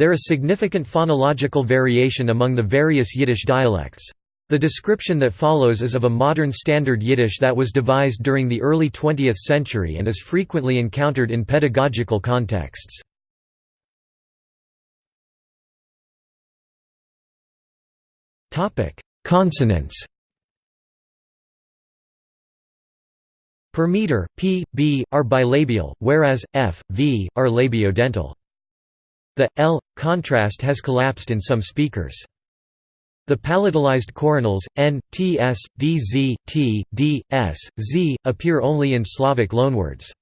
There is significant phonological variation among the various Yiddish dialects. The description that follows is of a modern Standard Yiddish that was devised during the early 20th century and is frequently encountered in pedagogical contexts. Consonants Per meter, p, b, are bilabial, whereas, f, v, are labiodental. The l contrast has collapsed in some speakers. The palatalized coronals n, t, s, d, z, t, d, s, z appear only in Slavic loanwords.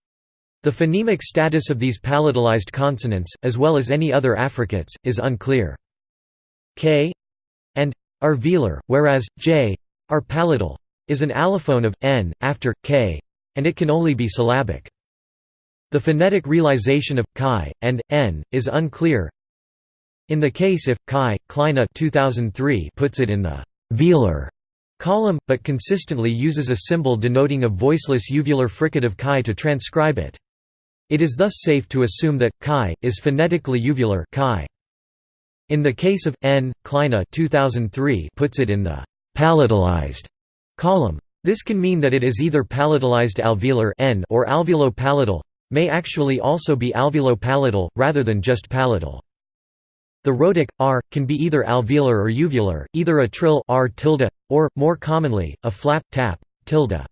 The phonemic status of these palatalized consonants, as well as any other affricates, is unclear. k and are velar, whereas j are palatal is an allophone of n after k, and it can only be syllabic. The phonetic realization of chi and n is unclear. In the case if chi Kleine 2003 puts it in the velar column, but consistently uses a symbol denoting a voiceless uvular fricative chi to transcribe it. It is thus safe to assume that chi is phonetically uvular chi. In the case of n, Kleine 2003 puts it in the palatalized column. This can mean that it is either palatalized alveolar n or alveolo-palatal, may actually also be alveolo-palatal, rather than just palatal. The rhotic, r, can be either alveolar or uvular, either a trill r tilde, or, more commonly, a flap tap, tilde.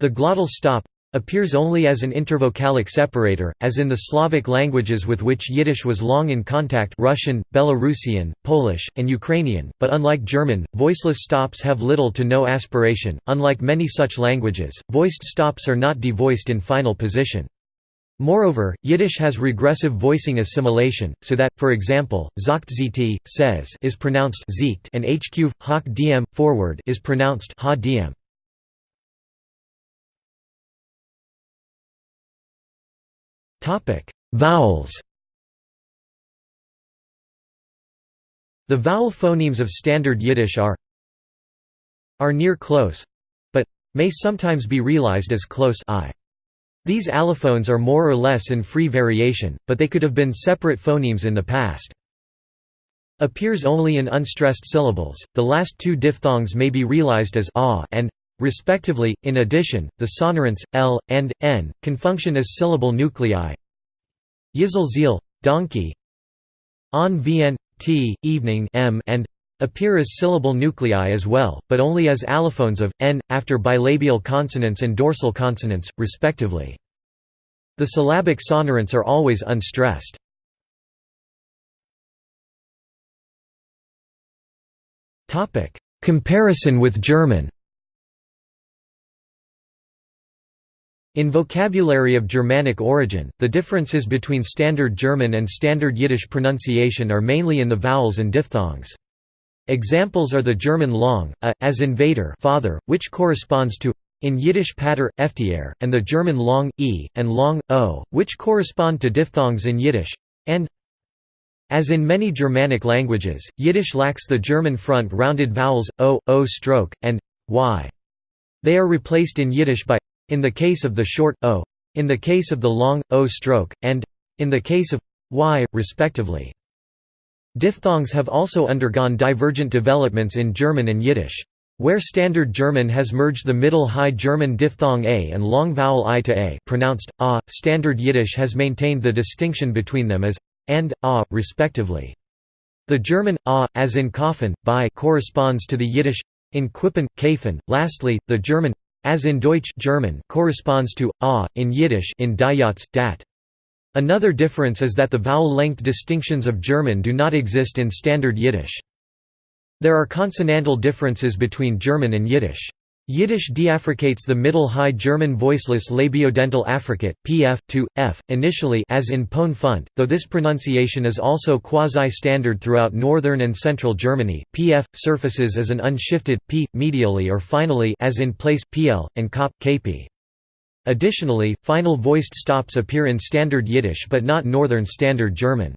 The glottal stop appears only as an intervocalic separator, as in the Slavic languages with which Yiddish was long in contact Russian, Belarusian, Polish, and Ukrainian, but unlike German, voiceless stops have little to no aspiration. Unlike many such languages, voiced stops are not devoiced in final position. Moreover, Yiddish has regressive voicing assimilation, so that, for example, zakt says is pronounced ziekt and hq, hak dm, forward is pronounced ha dm. Topic: Vowels. The vowel phonemes of Standard Yiddish are are near close, but may sometimes be realized as close i. These allophones are more or less in free variation, but they could have been separate phonemes in the past. Appears only in unstressed syllables. The last two diphthongs may be realized as a and respectively. In addition, the sonorants l and n can function as syllable nuclei. Zeal, donkey. On vn t evening m and appear as syllable nuclei as well, but only as allophones of n after bilabial consonants and dorsal consonants, respectively. The syllabic sonorants are always unstressed. Comparison with German. In vocabulary of Germanic origin, the differences between Standard German and Standard Yiddish pronunciation are mainly in the vowels and diphthongs. Examples are the German long, a, as in Vater father, which corresponds to in Yiddish pater, eftier, and the German long, e, and long, o, which correspond to diphthongs in Yiddish, and as in many Germanic languages, Yiddish lacks the German front rounded vowels, o, o stroke, and y. They are replaced in Yiddish by in the case of the short o, in the case of the long o stroke, and in the case of y, respectively. Diphthongs have also undergone divergent developments in German and Yiddish. Where Standard German has merged the Middle High German diphthong a and long vowel i to a pronounced a, Standard Yiddish has maintained the distinction between them as and a, respectively. The German a, as in Kaufen, by corresponds to the Yiddish in Quippen, Kafen. Lastly, the German as in Deutsch German corresponds to a in Yiddish in Dayatz, dat. Another difference is that the vowel length distinctions of German do not exist in Standard Yiddish. There are consonantal differences between German and Yiddish. Yiddish deaffricates the Middle High German voiceless labiodental affricate pf to f initially as in pon funt, though this pronunciation is also quasi-standard throughout northern and central Germany. Pf surfaces as an unshifted p medially or finally as in place pl and kop kp. Additionally, final voiced stops appear in Standard Yiddish but not Northern Standard German.